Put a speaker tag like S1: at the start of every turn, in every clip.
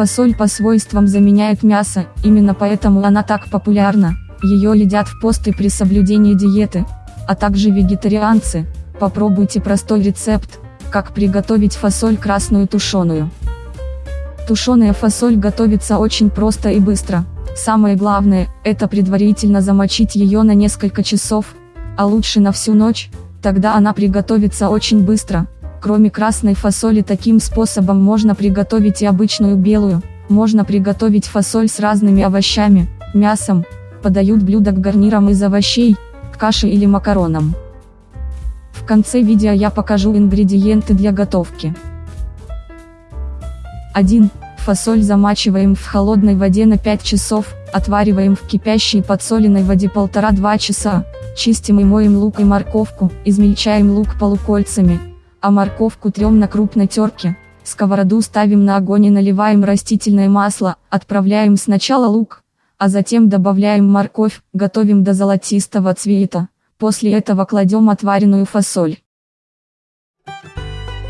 S1: Фасоль по свойствам заменяет мясо, именно поэтому она так популярна. Ее едят в посты при соблюдении диеты, а также вегетарианцы. Попробуйте простой рецепт, как приготовить фасоль красную тушеную. Тушеная фасоль готовится очень просто и быстро. Самое главное, это предварительно замочить ее на несколько часов, а лучше на всю ночь, тогда она приготовится очень быстро. Кроме красной фасоли таким способом можно приготовить и обычную белую, можно приготовить фасоль с разными овощами, мясом, подают блюдо к гарнирам из овощей, каши или макаронам. В конце видео я покажу ингредиенты для готовки. 1. Фасоль замачиваем в холодной воде на 5 часов, отвариваем в кипящей подсоленной воде 1,5-2 часа, чистим и моем лук и морковку, измельчаем лук полукольцами, а морковку трем на крупной терке, сковороду ставим на огонь и наливаем растительное масло, отправляем сначала лук, а затем добавляем морковь, готовим до золотистого цвета, после этого кладем отваренную фасоль.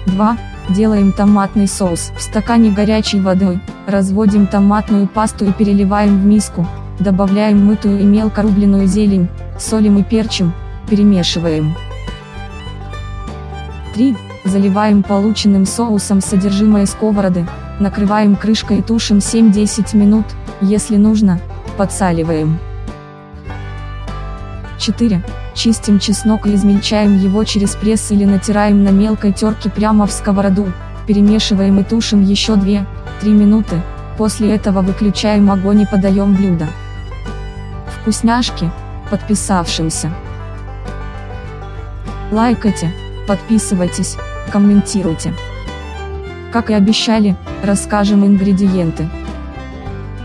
S1: 2. Делаем томатный соус. В стакане горячей воды, разводим томатную пасту и переливаем в миску, добавляем мытую и мелко рубленную зелень, солим и перчим, перемешиваем. 3. Заливаем полученным соусом содержимое сковороды, накрываем крышкой и тушим 7-10 минут, если нужно, подсаливаем. 4. Чистим чеснок и измельчаем его через пресс или натираем на мелкой терке прямо в сковороду, перемешиваем и тушим еще 2-3 минуты, после этого выключаем огонь и подаем блюдо. Вкусняшки, подписавшимся. Лайкайте, подписывайтесь, комментируйте. Как и обещали, расскажем ингредиенты.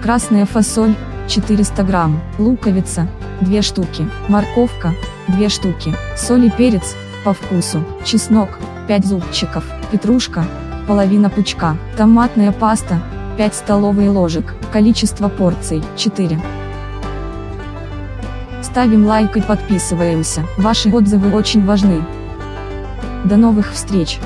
S1: Красная фасоль, 400 грамм, луковица, 2 штуки, морковка, 2 штуки, соль и перец, по вкусу, чеснок, 5 зубчиков, петрушка, половина пучка, томатная паста, 5 столовые ложек, количество порций, 4. Ставим лайк и подписываемся, ваши отзывы очень важны. До новых встреч!